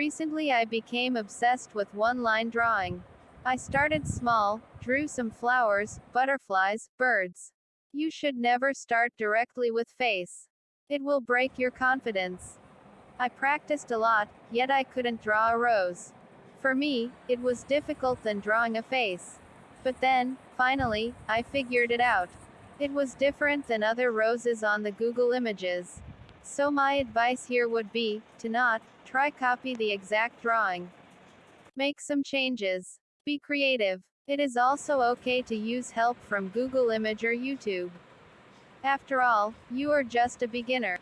Recently I became obsessed with one-line drawing. I started small, drew some flowers, butterflies, birds. You should never start directly with face. It will break your confidence. I practiced a lot, yet I couldn't draw a rose. For me, it was difficult than drawing a face. But then, finally, I figured it out. It was different than other roses on the Google images. So my advice here would be, to not, try copy the exact drawing. Make some changes. Be creative. It is also okay to use help from Google Image or YouTube. After all, you are just a beginner.